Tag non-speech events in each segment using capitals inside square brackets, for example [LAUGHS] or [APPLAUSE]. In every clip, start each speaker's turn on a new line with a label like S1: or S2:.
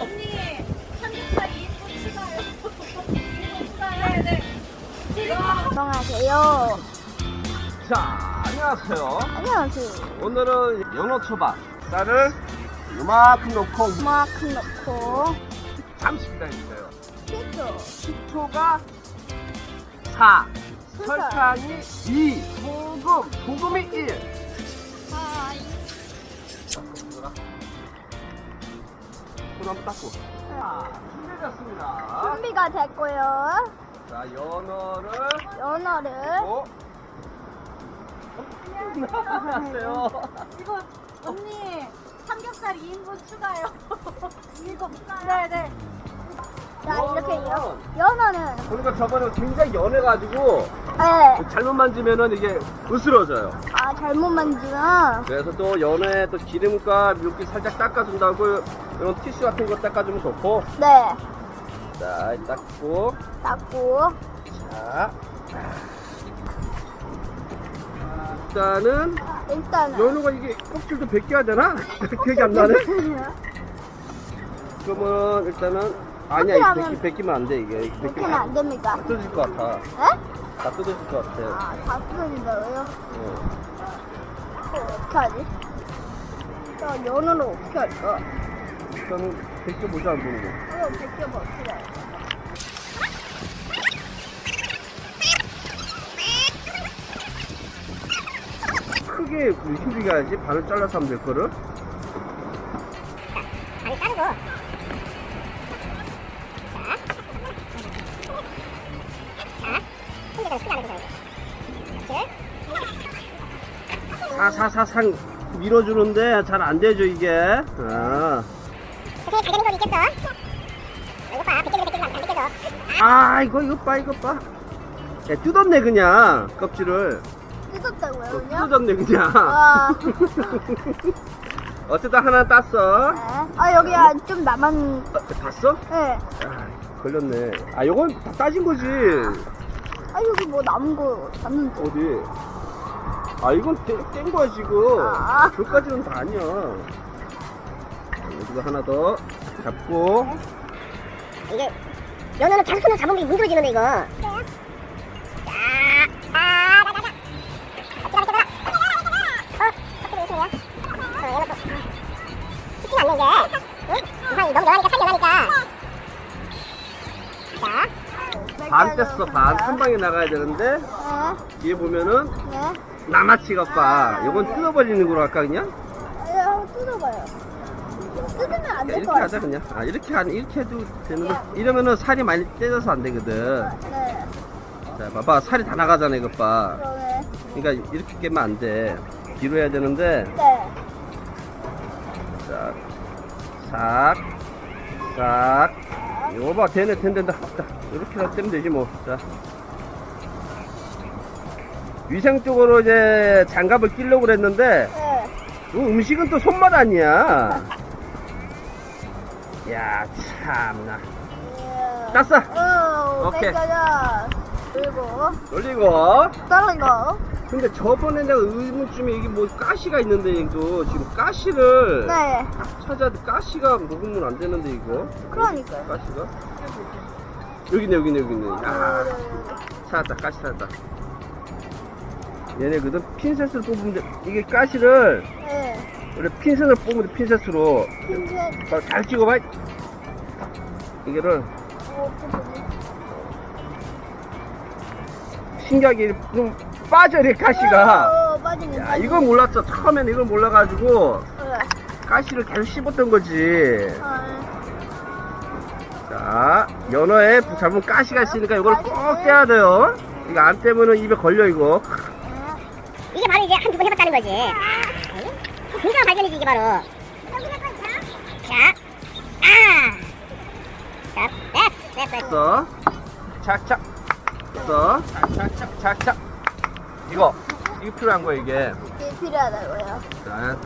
S1: 언니 삼겹살 2인분 추가요. 2인분 추가요. 네.
S2: 안녕하세요.
S3: 자, 안녕하세요.
S2: 안녕하세요.
S3: 오늘은 연어 초밥. 쌀을 요만큼 넣고
S2: 이만큼 넣고
S3: 잠시 기다려주세요.
S2: 피죠.
S3: 식초가 4,
S2: 설탕.
S3: 설탕이 2, 소금, 소금이 1.
S2: 아,
S3: 손 한번 닦고. 자, 준비됐습니다.
S2: 준비가 됐고요.
S3: 자, 연어를
S2: 연어를
S3: 어? 나왔어요. [LAUGHS]
S1: 이거 언니 삼겹살 2인분 추가요. [LAUGHS] 이거 네네.
S2: 자 이렇게 연,
S3: 연어는
S2: 연어는
S3: 그러니까 저번에 굉장히 연해가지고
S2: 네.
S3: 잘못 만지면은 이게 으스러져요.
S2: 아 잘못 만지면
S3: 그래서 또 연어에 또 기름과 물기 살짝 닦아준다고 이런 티슈 같은 거 닦아주면 좋고
S2: 네
S3: 자 닦고
S2: 닦고
S3: 자 일단은
S2: 일단은
S3: 연어가 이게 껍질도 벗겨야 되나? [LAUGHS] 기억이 안 나네 그러면 일단은 아니야
S2: 그렇게
S3: 이
S2: 하면-
S3: 벗기, 벗기면 안 돼 이게
S2: 이렇게는
S3: 벗기면
S2: 안 됩니다.
S3: 다 뜯어질 것 같아
S2: 네?
S3: 다 뜯어질 것 같아
S2: 아 다 뜯어진다고요?
S3: 어.
S2: 어, 어떻게 하지? 저 연어를 어떻게 할까?
S3: 일단은 벗겨보자 안 보는 거.
S2: 이거 벗겨봐 해?
S3: 크게 힘들게 해야지 반을 잘라서 하면 될 거를?
S4: 반을 자르고 자, 자, 크게 안 해도
S3: 밀어주는데 잘 안 되죠 이게. 아, 아 이거 이거 봐 이거 봐 야, 뜯었네 그냥 껍질을
S2: 뜯었다고요
S3: 어,
S2: 그냥?
S3: 뜯어졌네 그냥
S2: 와. [LAUGHS]
S3: 어쨌든 하나 땄어
S2: 네. 아 여기 아, 좀 남았.
S3: 어, 봤어?
S2: 네.
S3: 아, 걸렸네 아 요건 다 따진 거지
S2: 아 여기 뭐 남은 거 봤는데.
S3: 어디 아 이건 뗀, 뗀 거야 지금
S2: 아.
S3: 저까지는 다 아니야 여기도 하나 더 잡고
S4: 이게 연어는 계속 손을 잡으면 문드러지는데 이거 자, 아, 나, 나, 나. 아. 어? 어, 쉽진 않네 이게 응? 이상이 너무 연하니까 살이 연하니까 자,
S3: 반 뗐어 반한 방에 나가야 되는데
S2: 네.
S3: 뒤에 보면은
S2: 네.
S3: 나마치 가 이건 뜯어버리는 거로 할까 그냥?
S2: 아, 예, 뜯어봐요. 뜯으면 안
S3: 야,
S2: 될
S3: 이렇게
S2: 것
S3: 하자. 그냥 아 이렇게 한 이렇게 해도 되는데 이러면은 살이 많이 떼져서 안 되거든
S2: 네.
S3: 자 봐봐 살이 다 나가잖아 이것 봐
S2: 그러네.
S3: 그러니까 이렇게 깨면 안돼 뒤로 해야 되는데
S2: 네.
S3: 자 싹, 싹. 이거 봐, 되네, 된다, 된다. 자, 이렇게라도 떼면 되지, 뭐. 자. 위생적으로 이제 장갑을 끼려고 그랬는데,
S2: 네.
S3: 이 음식은 또 손맛 아니야. 야, 참나.
S2: 예.
S3: 땄어.
S2: 어,
S3: 오케이.
S2: 뺏겨져. 그리고
S3: 올리고.
S2: 다른 거.
S3: 근데 저번에 내가 의문쯤에 이게 뭐 가시가 있는데, 이거 지금 가시를
S2: 네.
S3: 찾아야 돼. 가시가 먹으면 안 되는데, 이거.
S2: 그러니까요.
S3: 가시가? 여기네, 여기네, 여기네. 아.
S2: 네.
S3: 찾았다 가시 찾았다 얘네거든 핀셋을 뽑으면 돼 이게 가시를
S2: 네.
S3: 원래 핀셋을 뽑으면 돼 핀셋으로
S2: 핀셋.
S3: 자, 잘 찍어봐 이거를
S2: 어?
S3: 신기하게 좀 빠져 이렇게 가시가
S2: 어.
S3: 야 이건 몰랐어 처음에는 이걸 몰라가지고
S2: 네.
S3: 가시를 계속 씹었던 거지
S2: 아,
S3: 자 연어에 잡으면 가시가 있으니까 이걸 꼭 떼야 돼요 이거 안 떼면은 입에 걸려 이거
S2: 네.
S4: 이게 바로 이제 한두 번 해봤다는 거지 굉장한 발견이지 이게 바로 자, 아, 자, 됐어, 됐어, 됐어.
S3: 착착. 됐어. 착착착, 착착. 이거. 이거 필요한 거야, 이게.
S2: 이게 필요하다고요.
S3: 자,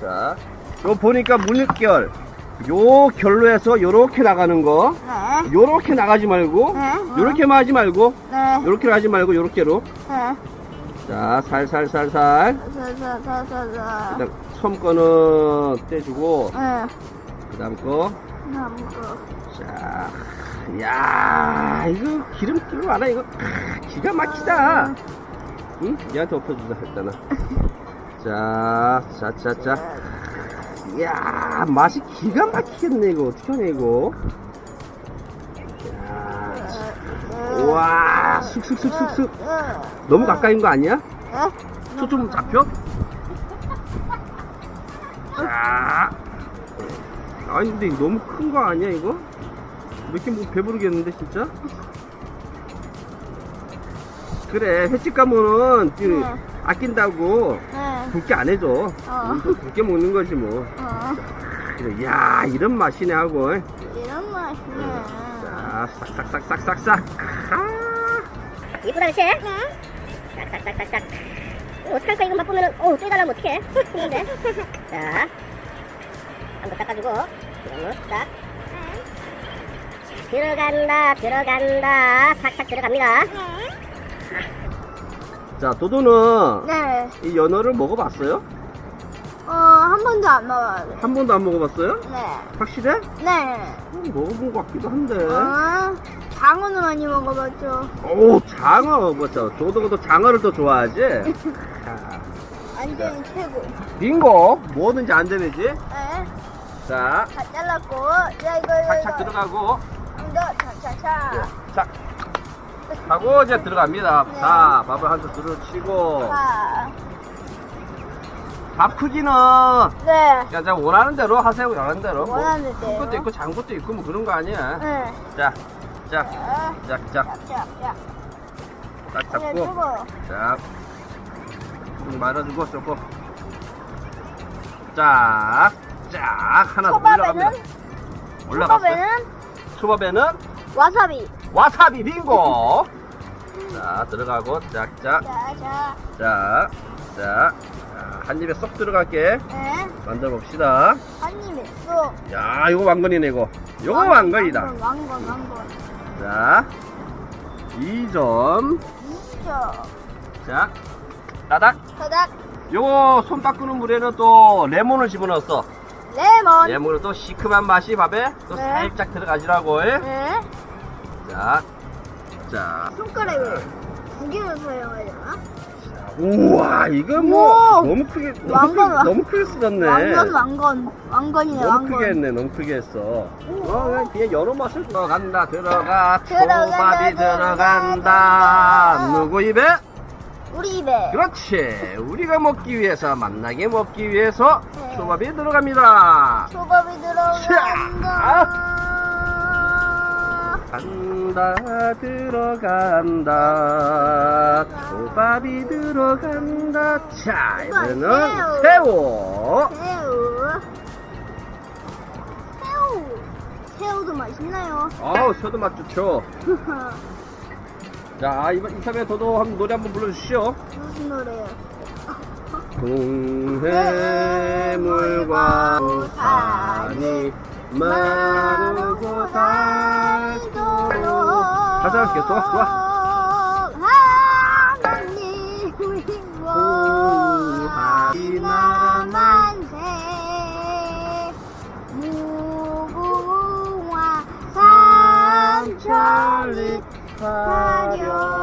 S3: 자. 요 보니까 물결. 요 결로 해서 요렇게 나가는 거.
S2: 네.
S3: 요렇게 나가지 말고.
S2: 네.
S3: 요렇게만 하지 말고.
S2: 네.
S3: 요렇게 하지 말고, 요렇게로.
S2: 네.
S3: 자, 살살살살.
S2: 자자자자자.
S3: 그다음 처음 거는 떼주고.
S2: 네.
S3: 그그 다음 거.
S2: 나 먹어.
S3: 자, 야, 이거 기름기 많아, 이거. 아, 기가 막히다. 응? 얘한테 엎어주자, 했잖아. [LAUGHS] 자, 자, 자, 자. 이야, 맛이 기가 막히겠네, 이거. 어떡하냐, 이거. 야, 와, 쑥쑥쑥쑥쑥. 너무 가까이인 거 아니야? 초점 잡혀? 자. 아니, 근데 너무 큰 거 아니야, 이거? 이렇게 뭐 배부르겠는데, 진짜? 그래, 횟집 가면은, 그,
S2: 네.
S3: 아낀다고
S2: 네.
S3: 굵게 안 해줘.
S2: 어.
S3: 우리도 굵게 먹는 거지, 뭐.
S2: 어.
S3: 그래, 야 이런 맛이네 하고.
S2: 이런 맛이네.
S3: 자, 싹싹싹싹싹싹. 아,
S4: 이쁘다 그치? 싹싹싹싹싹 어, 어떡할 거야 이거 맛보면은 어 쪼이달라면 어떡해 [LAUGHS] 근데 자 한번 닦아주고 거싹 들어간다 들어간다 싹싹 들어갑니다
S3: 자, 도도는
S2: 네.
S3: 이 연어를 먹어봤어요?
S2: 어, 한 번도 안 먹어요.
S3: 한 번도 안 먹어봤어요?
S2: 네.
S3: 확실해?
S2: 네.
S3: 음, 먹어본 것 같기도 한데.
S2: 어, 장어는 많이 먹어봤죠.
S3: 오, 장어, 뭐죠? 도도도 장어를 더 좋아하지? [LAUGHS] 자,
S2: 완전히 최고.
S3: 빙고, 뭐든지 안전이지?
S2: 네.
S3: 자,
S2: 다 잘랐고, 자, 이거, 이거,
S3: 착착
S2: 이거.
S3: 들어가고,
S2: 좀더 차차차.
S3: 자, 하고 이제 들어갑니다.
S2: 네.
S3: 자, 밥을 한술 들어치고,
S2: 자,
S3: 밥 크기는
S2: 네.
S3: 야, 자 원하는 대로 하세요. 원하는 대로. 뭐,
S2: 원하는
S3: 큰
S2: 대로.
S3: 것도 있고 작은 것도 있고 뭐 그런 거 아니야.
S2: 네.
S3: 자, 자,
S2: 자.
S3: 딱
S2: 이제
S3: 잡고,
S2: 주고.
S3: 자, 좀 말아주고 조금. 자, 쫙 하나 더 올라갑니다. 올라갔어요.
S2: 초밥에는 와사비.
S3: 와사비 빙고. [LAUGHS] 자, 들어가고,
S2: 자. 자,
S3: 자, 자, 한 입에 쏙 들어갈게.
S2: 네.
S3: 만들어 봅시다.
S2: 한 입에 쏙.
S3: 야, 이거 왕건이네 이거. 이거 왕건이다.
S2: 왕건, 왕건, 왕건.
S3: 자, 2점.
S2: 이죠.
S3: 자, 따닥.
S2: 바닥,
S3: 요거 손 닦는 물에는 또 레몬을 집어넣었어.
S2: 레몬.
S3: 레몬은 또 시큼한 맛이 밥에 또
S2: 네.
S3: 살짝 들어가지라고.
S2: 네.
S3: 자, 자.
S2: 손가락을 두 개를 사용해야 되나?
S3: 우와, 이거 뭐
S2: 우와.
S3: 너무 크게 너무,
S2: 왕건,
S3: 크게,
S2: 왕-
S3: 너무 크게 쓰었네.
S2: 왕건, 왕건. 왕건이네,
S3: 너무
S2: 왕건.
S3: 크게 했네, 너무 크게 했어. 어, 그냥 그냥 여러 맛을 들어간다, 들어가. 초밥이
S2: 들어간다.
S3: 들어간다. 누구 입에?
S2: 우리 입에.
S3: 그렇지. 우리가 먹기 위해서, 만나게 먹기 위해서
S2: 네.
S3: 초밥이 들어갑니다.
S2: 초밥이 들어간다.
S3: 간다, 들어간다. 초밥이 들어간다. 자, 이거는
S2: 새우.
S3: 새우.
S2: 새우. 새우. 새우도 맛있나요?
S3: 아우, 새우도 맛 좋죠. [LAUGHS] 자, 이번 이참에 저도 한 노래 한번 불러주시오.
S2: 무슨 노래요?
S3: 동해물과 우산이 마르고 닳도록 가자, 이렇게 구하리
S2: 만세 무궁화 산천리 화려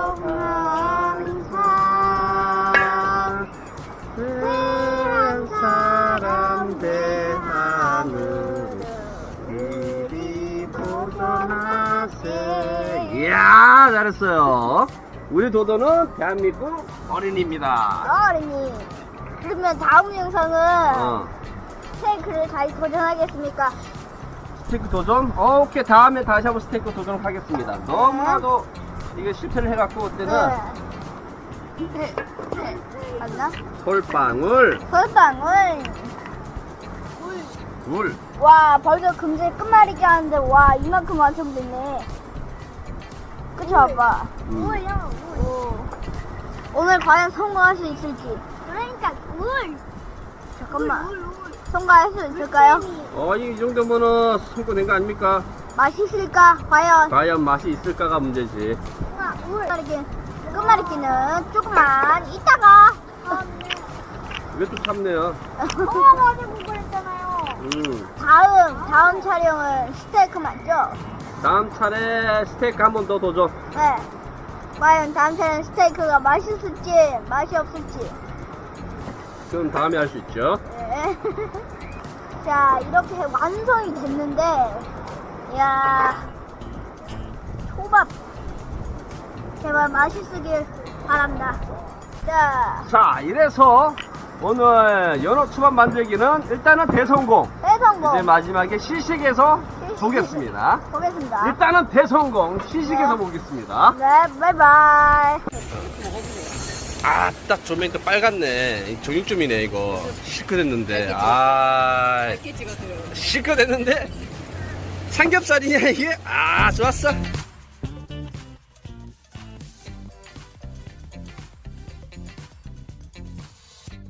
S3: 도도는 대한민국 어린이입니다
S2: 어린이 그러면 다음 영상은
S3: 어.
S2: 스테이크를 다시 도전하겠습니까?
S3: 스테이크 도전? 어, 오케이 다음에 다시 한번 스테이크 도전하겠습니다 너무나도 이거 실패를 해갖고 그때는
S2: 네. 네. 맞나?
S3: 솔방울
S2: 벌빵을 물와 벌써 금세 끝말잇기 하는데 와 이만큼 완성됐네 그쵸 아빠?
S3: 음.
S2: 물이요 물 오늘 과연 성공할 수 있을지 그러니까 물 잠깐만 성공할 수 있을까요?
S3: 어, 이 정도면은 성공된 거 아닙니까?
S2: 맛있을까? 과연
S3: 과연 맛이 있을까가 문제지
S2: 끝말잇기 끝말잇기는 조금만 이따가
S3: 왜 또 참네요
S2: 엄마가 어제 공부했잖아요
S3: 음.
S2: 다음 다음 촬영은 스테이크 맞죠?
S3: 다음 차례 스테이크 한 번 더 도전.
S2: 네. 과연 다음 차례는 스테이크가 맛있을지 맛이 없을지.
S3: 그럼 다음에 할 수 있죠.
S2: 네. [LAUGHS] 자 이렇게 완성이 됐는데, 야 초밥 제발 맛있으길 바랍니다. 자
S3: 자, 이래서 오늘 연어 초밥 만들기는 일단은 대성공.
S2: 대성공
S3: 이제 마지막에 시식에서
S2: 시식.
S3: 보겠습니다.
S2: 보겠습니다.
S3: 일단은 대성공. 시식에서
S2: 네.
S3: 보겠습니다.
S2: 네, 바이바이.
S3: 아, 딱 조명이 또 빨갛네. 정육점이네, 이거. 실컷했는데. 아. 실컷했는데? 삼겹살이냐, 이게? 아, 좋았어.